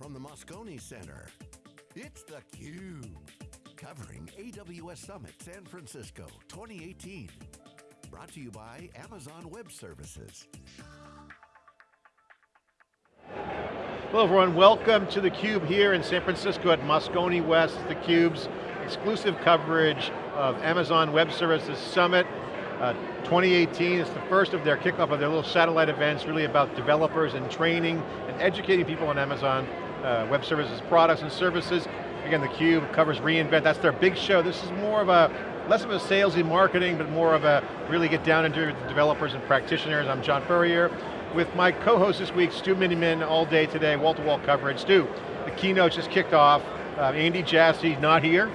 From the Moscone Center, it's theCUBE. Covering AWS Summit San Francisco 2018. Brought to you by Amazon Web Services. Hello everyone, welcome to theCUBE here in San Francisco at Moscone West, theCUBE's exclusive coverage of Amazon Web Services Summit. Uh, 2018 is the first of their kickoff of their little satellite events, really about developers and training and educating people on Amazon uh, Web Services products and services. Again, theCUBE covers reInvent, that's their big show. This is more of a, less of a salesy marketing, but more of a, really get down into the developers and practitioners. I'm John Furrier, with my co-host this week, Stu Miniman, all day today, wall-to-wall -wall coverage. Stu, the keynote just kicked off. Uh, Andy Jassy, not here,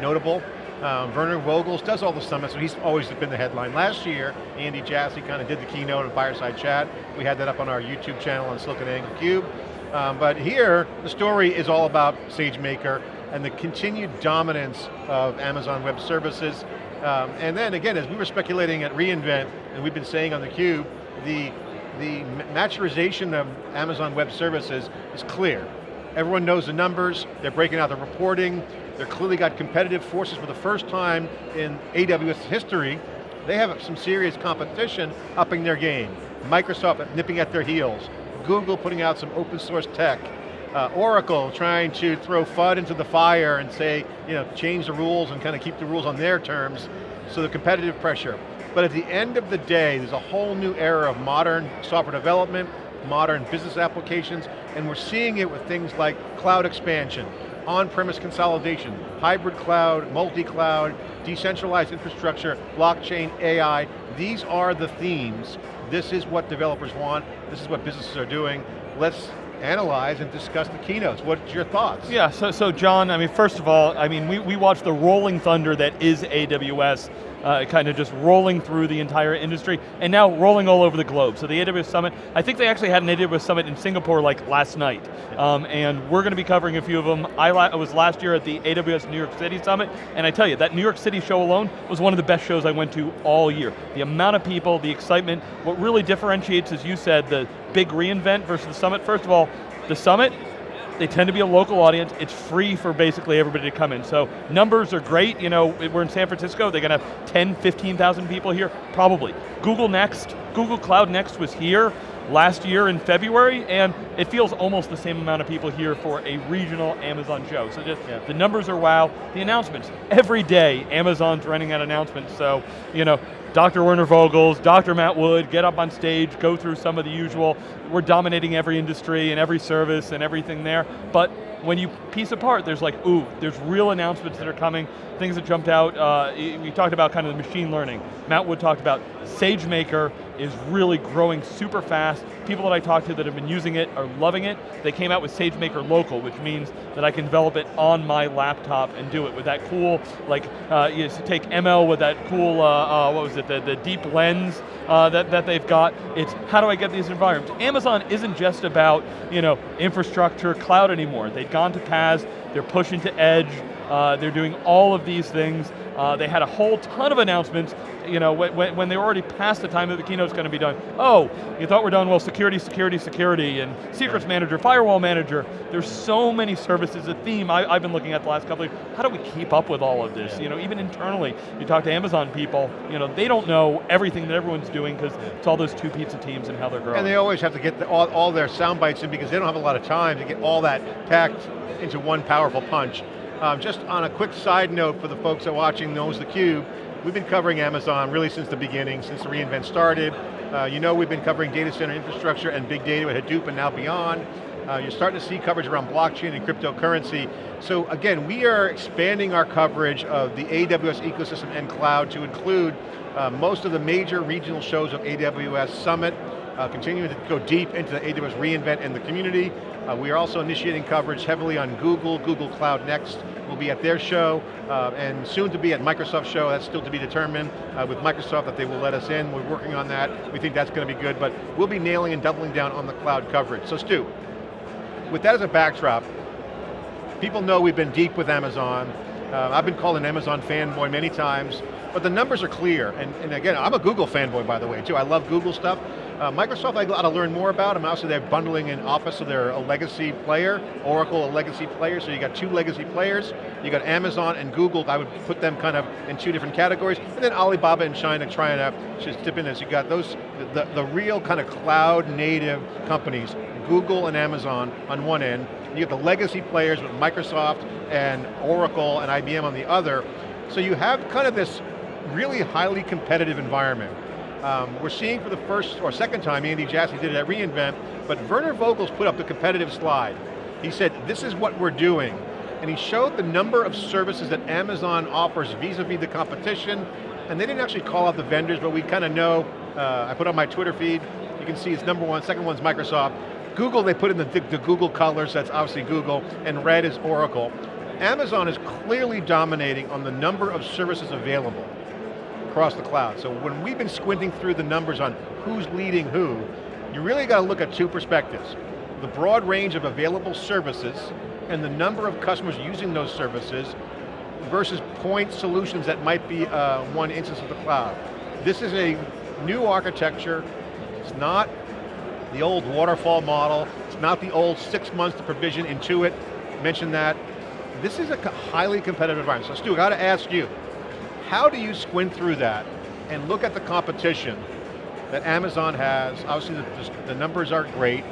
notable. Um, Werner Vogels does all the summits, so he's always been the headline. Last year, Andy Jassy kind of did the keynote and Fireside Chat. We had that up on our YouTube channel on SiliconANGLE Cube. Um, but here, the story is all about SageMaker and the continued dominance of Amazon Web Services. Um, and then again, as we were speculating at reInvent, and we've been saying on theCUBE, the, the maturization of Amazon Web Services is clear. Everyone knows the numbers, they're breaking out the reporting, they're clearly got competitive forces for the first time in AWS history. They have some serious competition upping their game. Microsoft nipping at their heels. Google putting out some open source tech. Uh, Oracle trying to throw FUD into the fire and say, you know, change the rules and kind of keep the rules on their terms. So the competitive pressure. But at the end of the day, there's a whole new era of modern software development, modern business applications, and we're seeing it with things like cloud expansion, on-premise consolidation, hybrid cloud, multi-cloud, decentralized infrastructure, blockchain, AI, these are the themes. This is what developers want, this is what businesses are doing. Let's analyze and discuss the keynotes. What's your thoughts? Yeah, so, so John, I mean, first of all, I mean, we, we watched the rolling thunder that is AWS uh, kind of just rolling through the entire industry, and now rolling all over the globe. So the AWS Summit, I think they actually had an AWS Summit in Singapore like last night, um, and we're going to be covering a few of them. I, I was last year at the AWS New York City Summit, and I tell you, that New York City show alone was one of the best shows I went to all year. The amount of people, the excitement, what really differentiates, as you said, the big reInvent versus the Summit, first of all, the Summit, they tend to be a local audience. It's free for basically everybody to come in. So numbers are great. You know, we're in San Francisco. They're going to have 10, 15,000 people here? Probably. Google Next, Google Cloud Next was here last year in February, and it feels almost the same amount of people here for a regional Amazon show. So just, yeah. the numbers are wow. The announcements, every day Amazon's running out announcements, so, you know, Dr. Werner Vogels, Dr. Matt Wood, get up on stage, go through some of the usual, we're dominating every industry and every service and everything there, but when you piece apart, there's like, ooh, there's real announcements that are coming, things that jumped out. Uh, we talked about kind of the machine learning. Matt Wood talked about SageMaker is really growing super fast. People that I talked to that have been using it are loving it. They came out with SageMaker Local, which means that I can develop it on my laptop and do it with that cool, like, uh, you take ML with that cool, uh, uh, what was it, the, the DeepLens uh, that, that they've got. It's how do I get these environments? Amazon isn't just about, you know, infrastructure, cloud anymore. They've gone to PaaS, they're pushing to edge, uh, they're doing all of these things. Uh, they had a whole ton of announcements, you know, when, when they were already past the time that the keynote's going to be done. Oh, you thought we're done, well, security, security, security, and secrets manager, firewall manager. There's so many services, a theme I, have been looking at the last couple of years. How do we keep up with all of this? You know, even internally, you talk to Amazon people, you know, they don't know everything that everyone's doing because it's all those two pizza teams and how they're growing. And they always have to get the, all, all their sound bites in because they don't have a lot of time to get all that packed into one powerful punch. Um, just on a quick side note for the folks that are watching knows theCUBE, we've been covering Amazon really since the beginning, since the reInvent started. Uh, you know we've been covering data center infrastructure and big data with Hadoop and now beyond. Uh, you're starting to see coverage around blockchain and cryptocurrency. So again, we are expanding our coverage of the AWS ecosystem and cloud to include uh, most of the major regional shows of AWS Summit, uh, continuing to go deep into the AWS reInvent and the community. Uh, we are also initiating coverage heavily on Google, Google Cloud Next will be at their show, uh, and soon to be at Microsoft show, that's still to be determined uh, with Microsoft that they will let us in, we're working on that, we think that's going to be good, but we'll be nailing and doubling down on the cloud coverage. So Stu, with that as a backdrop, people know we've been deep with Amazon, uh, I've been called an Amazon fanboy many times, but the numbers are clear, and, and again, I'm a Google fanboy by the way too, I love Google stuff, Uh, Microsoft I got to learn more about, them. also they're bundling in Office, so they're a legacy player, Oracle a legacy player, so you got two legacy players, you got Amazon and Google, I would put them kind of in two different categories, and then Alibaba and China trying to just dip in as you got those, the, the real kind of cloud native companies, Google and Amazon on one end, you have the legacy players with Microsoft and Oracle and IBM on the other, so you have kind of this really highly competitive environment. Um, we're seeing for the first or second time, Andy Jassy did it at reInvent, but Werner Vogels put up the competitive slide. He said, this is what we're doing. And he showed the number of services that Amazon offers vis-a-vis -vis the competition, and they didn't actually call out the vendors, but we kind of know, uh, I put on my Twitter feed, you can see it's number one, second one's Microsoft. Google, they put in the, the Google colors, that's obviously Google, and red is Oracle. Amazon is clearly dominating on the number of services available across the cloud. So when we've been squinting through the numbers on who's leading who, you really got to look at two perspectives. The broad range of available services and the number of customers using those services versus point solutions that might be uh, one instance of the cloud. This is a new architecture. It's not the old waterfall model. It's not the old six months to provision Intuit, mentioned that. This is a highly competitive environment. So Stu, I got to ask you, how do you squint through that and look at the competition that Amazon has? Obviously the, the numbers aren't great,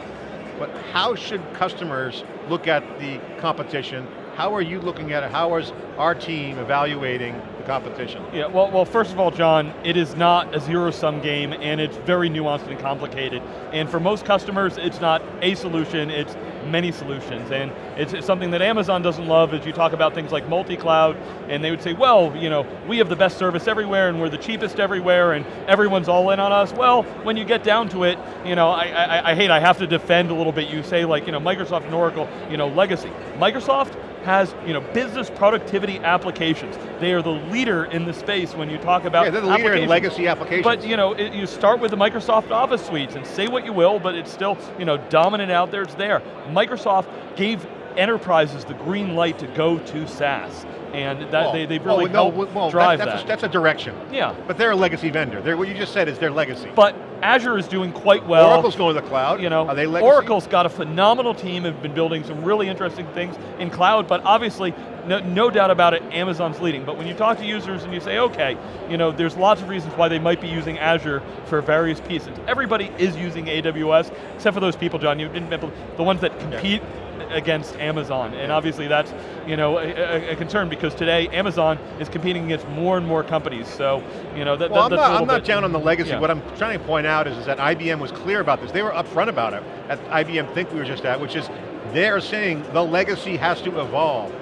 but how should customers look at the competition? How are you looking at it? How is our team evaluating the competition? Yeah, well, well, first of all, John, it is not a zero-sum game, and it's very nuanced and complicated. And for most customers, it's not a solution, it's many solutions, and it's, it's something that Amazon doesn't love as you talk about things like multi-cloud, and they would say, well, you know, we have the best service everywhere, and we're the cheapest everywhere, and everyone's all in on us. Well, when you get down to it, you know, I, I, I hate, I have to defend a little bit. You say like, you know, Microsoft and Oracle, you know, legacy. Microsoft has you know, business productivity applications. They are the leader in the space when you talk about Yeah, they're the leader in legacy applications. But you know, it, you start with the Microsoft Office suites and say what you will, but it's still you know, dominant out there, it's there. Microsoft gave enterprises the green light to go to SaaS. And that they, they've really well, helped well, drive that, that's that. A, that's a direction. Yeah. But they're a legacy vendor. They're, what you just said is their legacy. But Azure is doing quite well. Oracle's going to the cloud. You know, Are they legacy? Oracle's got a phenomenal team, have been building some really interesting things in cloud, but obviously, no, no, doubt about it, Amazon's leading. But when you talk to users and you say, okay, you know, there's lots of reasons why they might be using Azure for various pieces. Everybody is using AWS, except for those people, John, you didn't, the ones that compete yeah against Amazon, and obviously that's you know a, a, concern because today Amazon is competing against more and more companies. So you know that, well, that, I'm not, I'm not down on the legacy. Yeah. What I'm trying to point out is, is that IBM was clear about this. They were upfront about it at IBM Think we were just at, which is they're saying the legacy has to evolve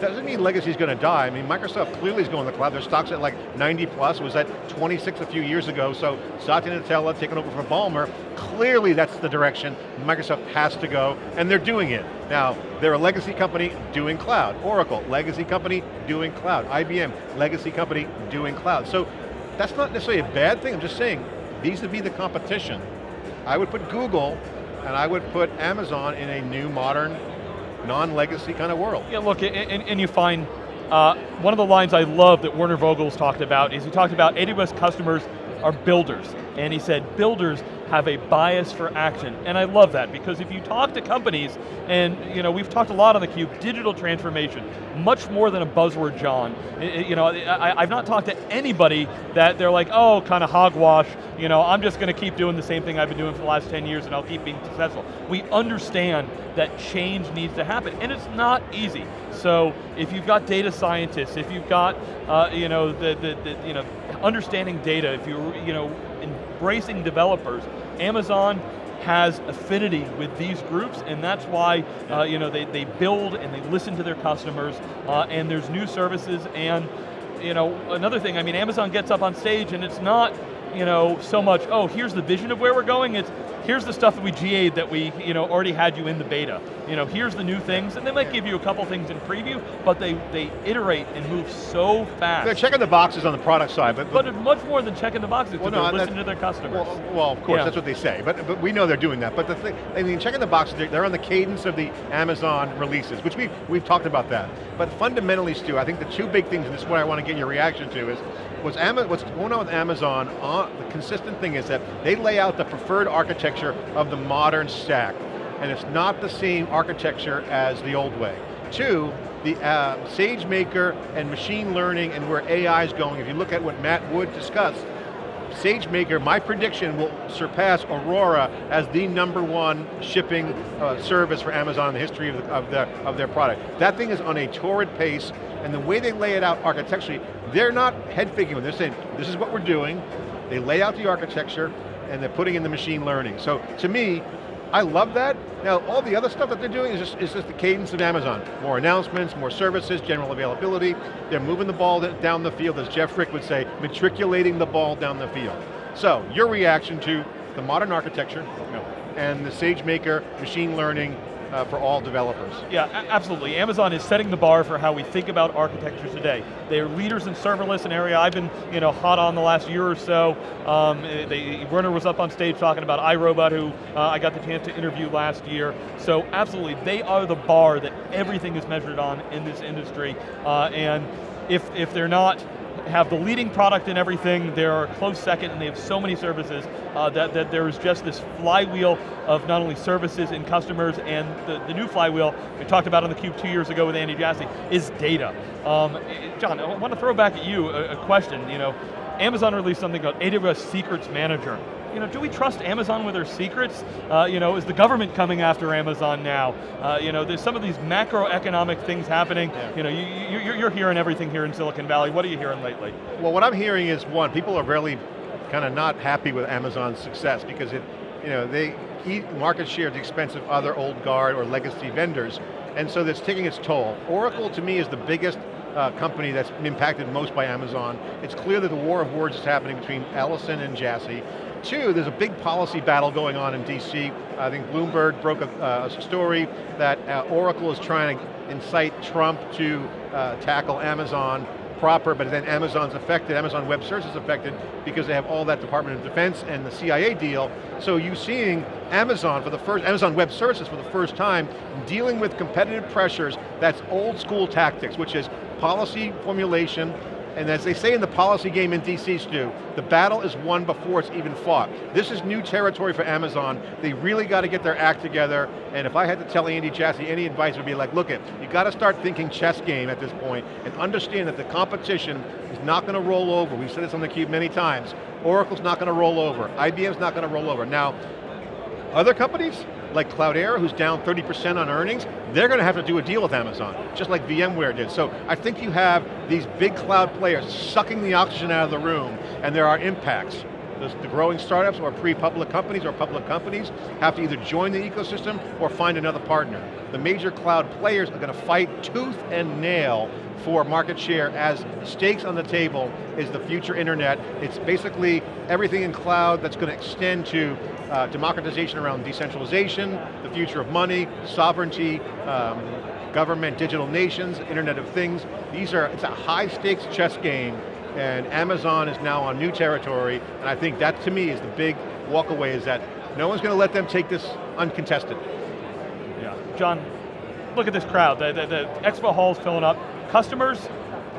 doesn't mean legacy is going to die. I mean, Microsoft clearly is going to the cloud. Their stock's at like 90 plus, was at 26 a few years ago, so Satya Nadella taking over from Ballmer, clearly that's the direction Microsoft has to go, and they're doing it. Now, they're a legacy company doing cloud. Oracle, legacy company doing cloud. IBM, legacy company doing cloud. So that's not necessarily a bad thing, I'm just saying, vis-a-vis -vis the competition, I would put Google and I would put Amazon in a new modern non-legacy kind of world. Yeah, look, and, and you find, uh, one of the lines I love that Werner Vogels talked about is he talked about AWS customers are builders. And he said, builders have a bias for action. And I love that because if you talk to companies, and you know, we've talked a lot on theCUBE, digital transformation, much more than a buzzword, John. It, you know, I, have not talked to anybody that they're like, oh, kind of hogwash, you know, I'm just going to keep doing the same thing I've been doing for the last 10 years and I'll keep being successful. We understand that change needs to happen, and it's not easy. So if you've got data scientists, if you've got, uh, you know, the, the, the, you know, understanding data, if you're, you know, embracing developers, Amazon has affinity with these groups, and that's why uh, you know, they, they build and they listen to their customers, uh, and there's new services, and you know, another thing, I mean, Amazon gets up on stage and it's not you know, so much, oh, here's the vision of where we're going, it's here's the stuff that we GA'd that we you know, already had you in the beta. You know, here's the new things, and they might give you a couple things in preview, but they, they iterate and move so fast. They're checking the boxes on the product side, but... But, but much more than checking the boxes, well, no, they're listening to their customers. Well, well of course, yeah. that's what they say, but, but we know they're doing that. But the thing, I mean, checking the boxes, they're, they're on the cadence of the Amazon releases, which we've, we've talked about that. But fundamentally, Stu, I think the two big things, and this is what I want to get your reaction to, is what's, what's going on with Amazon on on, the consistent thing is that they lay out the preferred architecture of the modern stack, and it's not the same architecture as the old way. Two, the uh, SageMaker and machine learning and where AI is going, if you look at what Matt Wood discussed, SageMaker, my prediction, will surpass Aurora as the number one shipping uh, service for Amazon in the history of, the, of, the, of their product. That thing is on a torrid pace, and the way they lay it out architecturally, they're not head figuring, they're saying, this is what we're doing, they lay out the architecture, and they're putting in the machine learning. So to me, I love that. Now, all the other stuff that they're doing is just, is just the cadence of Amazon. More announcements, more services, general availability. They're moving the ball down the field, as Jeff Frick would say, matriculating the ball down the field. So, your reaction to the modern architecture and the SageMaker machine learning uh, for all developers. Yeah, absolutely. Amazon is setting the bar for how we think about architecture today. They're leaders in serverless, an area I've been you know, hot on the last year or so. Um, they, Werner was up on stage talking about iRobot, who uh, I got the chance to interview last year. So absolutely, they are the bar that everything is measured on in this industry. Uh, and if, if they're not have the leading product in everything, they're close second, and they have so many services uh, that, that there's just this flywheel of not only services and customers, and the, the new flywheel, we talked about on the Cube two years ago with Andy Jassy, is data. Um, John, I want to throw back at you a, a question. You know, Amazon released something called AWS Secrets Manager you know, do we trust Amazon with their secrets? Uh, you know, is the government coming after Amazon now? Uh, you know, there's some of these macroeconomic things happening. Yeah. You know, you, you, you're hearing everything here in Silicon Valley. What are you hearing lately? Well, what I'm hearing is one, people are really kind of not happy with Amazon's success because it, you know, they eat market share at the expense of other old guard or legacy vendors, and so that's taking its toll. Oracle, to me, is the biggest uh, company that's impacted most by Amazon. It's clear that the war of words is happening between Ellison and Jassy. Two, there's a big policy battle going on in DC. I think Bloomberg broke a, uh, a story that uh, Oracle is trying to incite Trump to uh, tackle Amazon proper, but then Amazon's affected, Amazon Web Services affected because they have all that Department of Defense and the CIA deal. So you're seeing Amazon for the first, Amazon Web Services for the first time dealing with competitive pressures that's old school tactics, which is policy formulation, and as they say in the policy game in DC, Stu, the battle is won before it's even fought. This is new territory for Amazon. They really got to get their act together, and if I had to tell Andy Jassy any advice would be like, look it, you got to start thinking chess game at this point, and understand that the competition is not going to roll over. We've said this on theCUBE many times. Oracle's not going to roll over. IBM's not going to roll over. Now, other companies, like Cloudera, who's down 30% on earnings, they're going to have to do a deal with Amazon, just like VMware did. So I think you have these big cloud players sucking the oxygen out of the room, and there are impacts. The, the growing startups or pre-public companies or public companies have to either join the ecosystem or find another partner. The major cloud players are going to fight tooth and nail for market share as stakes on the table is the future internet. It's basically everything in cloud that's going to extend to uh, democratization around decentralization, the future of money, sovereignty, um, government, digital nations, Internet of Things. These are, it's a high stakes chess game and Amazon is now on new territory and I think that to me is the big walkaway is that no one's going to let them take this uncontested. Yeah, John, look at this crowd. The, the, the expo hall's filling up. Customers,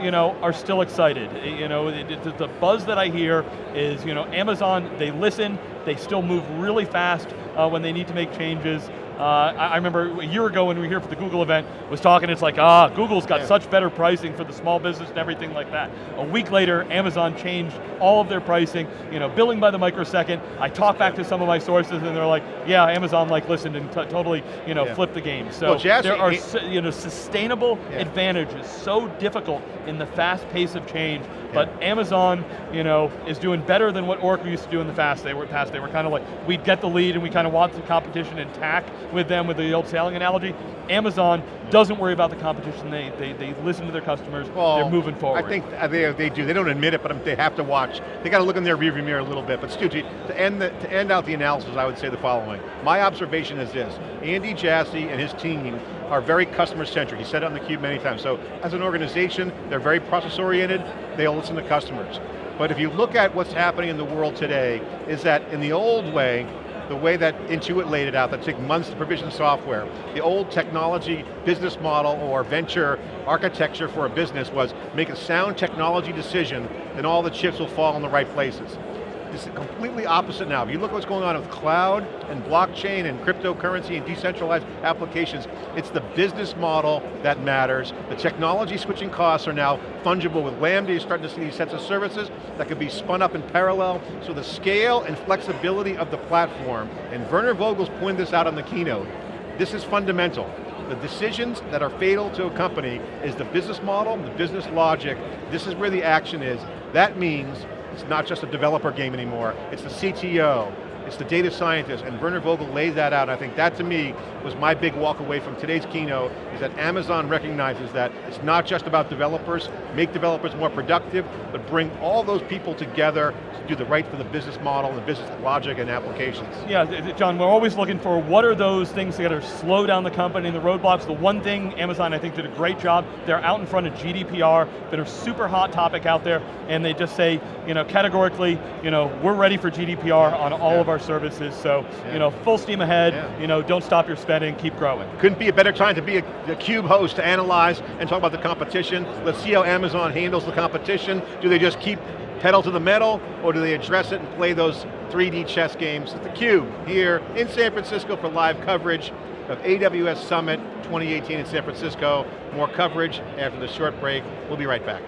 you know, are still excited. Eh, you know, the buzz that I hear is, you know, Amazon, they listen, they still move really fast uh, when they need to make changes. Uh, I, I, remember a year ago when we were here for the Google event, was talking, it's like, ah, Google's got yeah. such better pricing for the small business and everything like that. A week later, Amazon changed all of their pricing, you know, billing by the microsecond. I talked back to some of my sources and they're like, yeah, Amazon like listened and totally, you know, yeah. flipped the game. So well, Jassy, there are, you know, sustainable yeah. advantages so difficult in the fast pace of change but Amazon, you know, is doing better than what Oracle used to do in the past. They were past. They were kind of like we'd get the lead and we kind of want the competition intact with them with the old sailing analogy. Amazon doesn't worry about the competition. They they, they listen to their customers. Well, they're moving forward. I think they they do. They don't admit it, but they have to watch. They got to look in their rearview mirror a little bit. But Stu, to end the, to end out the analysis, I would say the following. My observation is this: Andy Jassy and his team are very customer centric. He said it on the cube many times. So as an organization, they're very process oriented. They'll listen to customers. But if you look at what's happening in the world today, is that in the old way, the way that Intuit laid it out, that took months to provision software, the old technology business model or venture architecture for a business was make a sound technology decision, and all the chips will fall in the right places. Is completely opposite now. If you look at what's going on with cloud and blockchain and cryptocurrency and decentralized applications, it's the business model that matters. The technology switching costs are now fungible with Lambda. You're starting to see these sets of services that could be spun up in parallel. So the scale and flexibility of the platform, and Werner Vogels pointed this out on the keynote, this is fundamental. The decisions that are fatal to a company is the business model, the business logic. This is where the action is. That means it's not just a developer game anymore. It's the CTO, it's the data scientist, and Werner Vogel laid that out. I think that to me was my big walk away from today's keynote, is that Amazon recognizes that it's not just about developers, make developers more productive, but bring all those people together to do the right for the business model, the business logic and applications. Yeah, John, we're always looking for what are those things that are slow down the company, the roadblocks. The one thing Amazon I think did a great job, they're out in front of GDPR, that are super hot topic out there, and they just say, you know, categorically, you know, we're ready for GDPR on all of our our services, so yeah. you know, full steam ahead, yeah. you know, don't stop your spending, keep growing. Couldn't be a better time to be a, a CUBE host to analyze and talk about the competition. Let's see how Amazon handles the competition. Do they just keep pedal to the metal, or do they address it and play those 3D chess games? At theCUBE, here in San Francisco for live coverage of AWS Summit 2018 in San Francisco. More coverage after the short break. We'll be right back.